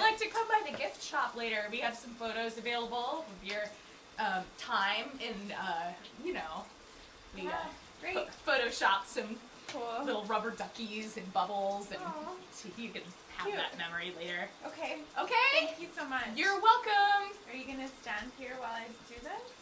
like to come by the gift shop later, we have some photos available of your um, time in, uh, you know, we uh, great. photoshopped some Cool. little rubber duckies and bubbles, and so you can have Cute. that memory later. Okay. Okay? Thank you so much. You're welcome! Are you gonna stand here while I do this?